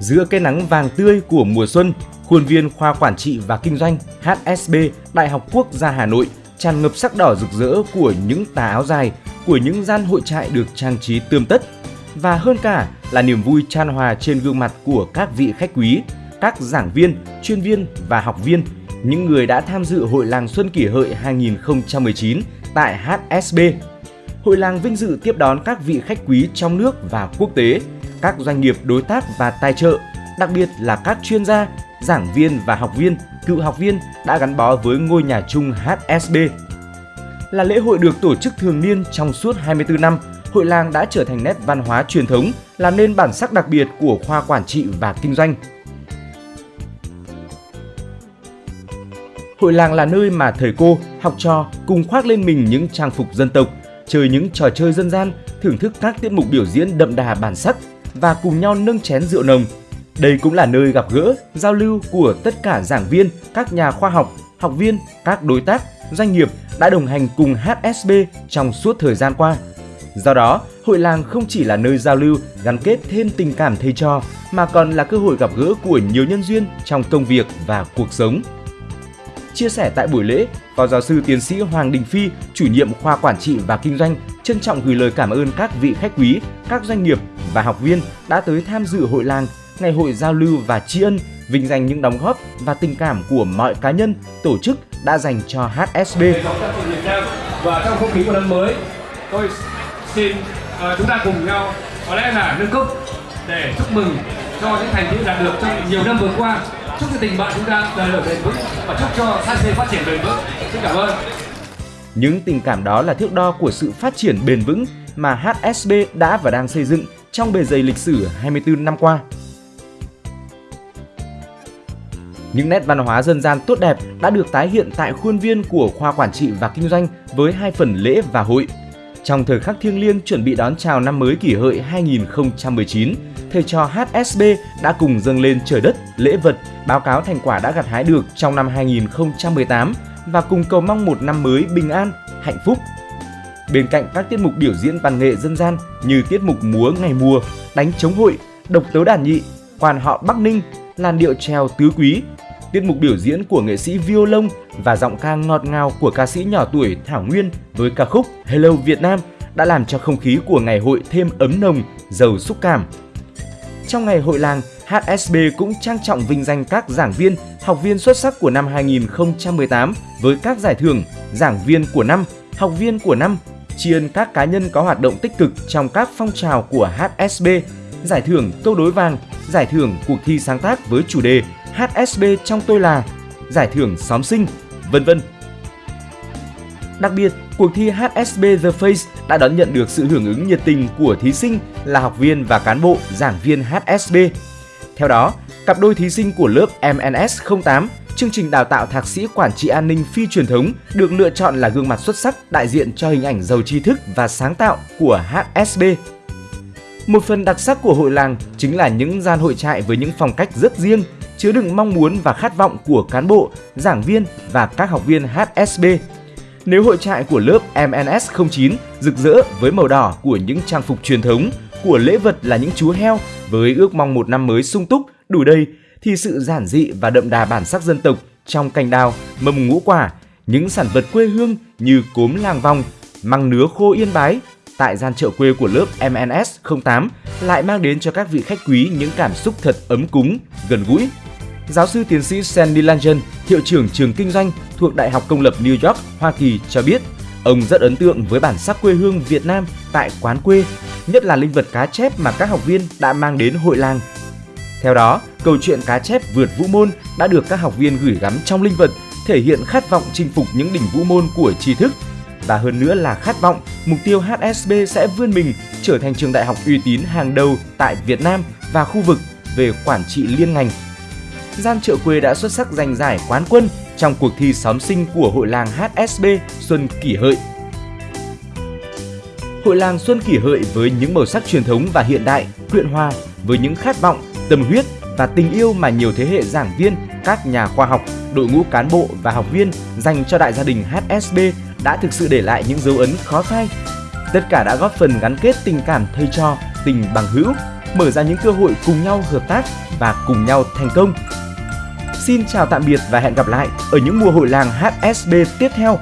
Giữa cái nắng vàng tươi của mùa xuân, khuôn viên khoa quản trị và kinh doanh HSB Đại học Quốc gia Hà Nội tràn ngập sắc đỏ rực rỡ của những tà áo dài, của những gian hội trại được trang trí tươm tất và hơn cả là niềm vui tràn hòa trên gương mặt của các vị khách quý, các giảng viên, chuyên viên và học viên, những người đã tham dự Hội làng Xuân Kỷ Hợi 2019 tại HSB. Hội làng vinh dự tiếp đón các vị khách quý trong nước và quốc tế, các doanh nghiệp đối tác và tài trợ, đặc biệt là các chuyên gia, giảng viên và học viên, cựu học viên đã gắn bó với ngôi nhà chung HSB. Là lễ hội được tổ chức thường niên trong suốt 24 năm, hội làng đã trở thành nét văn hóa truyền thống, làm nên bản sắc đặc biệt của khoa quản trị và kinh doanh. Hội làng là nơi mà thầy cô, học trò cùng khoác lên mình những trang phục dân tộc, chơi những trò chơi dân gian, thưởng thức các tiết mục biểu diễn đậm đà bản sắc và cùng nhau nâng chén rượu nồng. Đây cũng là nơi gặp gỡ, giao lưu của tất cả giảng viên, các nhà khoa học, học viên, các đối tác, doanh nghiệp đã đồng hành cùng HSB trong suốt thời gian qua. Do đó, hội làng không chỉ là nơi giao lưu, gắn kết thêm tình cảm thầy trò, mà còn là cơ hội gặp gỡ của nhiều nhân duyên trong công việc và cuộc sống. Chia sẻ tại buổi lễ, Phó giáo sư tiến sĩ Hoàng Đình Phi, chủ nhiệm khoa quản trị và kinh doanh, trân trọng gửi lời cảm ơn các vị khách quý, các doanh nghiệp và học viên đã tới tham dự hội làng, ngày hội giao lưu và tri ân, vinh danh những đóng góp và tình cảm của mọi cá nhân, tổ chức đã dành cho HSB. Và trong không khí của năm mới, tôi xin uh, chúng ta cùng nhau có lẽ là nâng cốc để chúc mừng cho những thành tựu đạt được trong nhiều năm vừa qua chúc cho tình bạn chúng ta đời đời bền vững và chúc cho HSB phát triển bền vững xin cảm ơn những tình cảm đó là thước đo của sự phát triển bền vững mà HSB đã và đang xây dựng trong bề dày lịch sử 24 năm qua. Những nét văn hóa dân gian tốt đẹp đã được tái hiện tại khuôn viên của khoa quản trị và kinh doanh với hai phần lễ và hội. Trong thời khắc thiêng liêng chuẩn bị đón chào năm mới kỷ hợi 2019, thầy trò HSB đã cùng dâng lên trời đất lễ vật, báo cáo thành quả đã gặt hái được trong năm 2018 và cùng cầu mong một năm mới bình an, hạnh phúc. Bên cạnh các tiết mục biểu diễn văn nghệ dân gian như tiết mục múa ngày mùa, đánh chống hội, độc tấu đàn nhị, quan họ Bắc Ninh, làn điệu trèo tứ quý, tiết mục biểu diễn của nghệ sĩ violon và giọng ca ngọt ngào của ca sĩ nhỏ tuổi Thảo Nguyên với ca khúc Hello Việt Nam đã làm cho không khí của ngày hội thêm ấm nồng, giàu xúc cảm. Trong ngày hội làng, HSB cũng trang trọng vinh danh các giảng viên, học viên xuất sắc của năm 2018 với các giải thưởng giảng viên của năm, học viên của năm, tri ân các cá nhân có hoạt động tích cực trong các phong trào của HSB, giải thưởng câu đối vàng, giải thưởng cuộc thi sáng tác với chủ đề HSB trong tôi là, giải thưởng xóm sinh, vân vân. Đặc biệt, cuộc thi HSB The Face đã đón nhận được sự hưởng ứng nhiệt tình của thí sinh là học viên và cán bộ giảng viên HSB. Theo đó, cặp đôi thí sinh của lớp MNS 08 chương trình đào tạo thạc sĩ quản trị an ninh phi truyền thống được lựa chọn là gương mặt xuất sắc đại diện cho hình ảnh giàu tri thức và sáng tạo của HSB. Một phần đặc sắc của hội làng chính là những gian hội trại với những phong cách rất riêng, chứa đựng mong muốn và khát vọng của cán bộ, giảng viên và các học viên HSB. Nếu hội trại của lớp MNS 09 rực rỡ với màu đỏ của những trang phục truyền thống, của lễ vật là những chú heo với ước mong một năm mới sung túc, đủ đầy, thì sự giản dị và đậm đà bản sắc dân tộc trong cành đào, mầm ngũ quả, những sản vật quê hương như cốm làng vòng, măng nứa khô yên bái, tại gian chợ quê của lớp MNS 08 lại mang đến cho các vị khách quý những cảm xúc thật ấm cúng, gần gũi. Giáo sư tiến sĩ Sandy Langen, hiệu trưởng trường kinh doanh thuộc Đại học Công lập New York, Hoa Kỳ cho biết, ông rất ấn tượng với bản sắc quê hương Việt Nam tại quán quê, nhất là linh vật cá chép mà các học viên đã mang đến hội làng. Theo đó, câu chuyện cá chép vượt vũ môn đã được các học viên gửi gắm trong linh vật, thể hiện khát vọng chinh phục những đỉnh vũ môn của tri thức và hơn nữa là khát vọng mục tiêu HSB sẽ vươn mình trở thành trường đại học uy tín hàng đầu tại Việt Nam và khu vực về quản trị liên ngành. Gian Trợ quê đã xuất sắc giành giải quán quân trong cuộc thi xóm sinh của hội làng HSB Xuân Kỷ Hợi. Hội làng Xuân Kỷ Hợi với những màu sắc truyền thống và hiện đại, quyện hòa với những khát vọng, tâm huyết và tình yêu mà nhiều thế hệ giảng viên, các nhà khoa học, đội ngũ cán bộ và học viên dành cho đại gia đình HSB đã thực sự để lại những dấu ấn khó phai. Tất cả đã góp phần gắn kết tình cảm thầy trò, tình bằng hữu, mở ra những cơ hội cùng nhau hợp tác và cùng nhau thành công. Xin chào tạm biệt và hẹn gặp lại ở những mùa hội làng HSB tiếp theo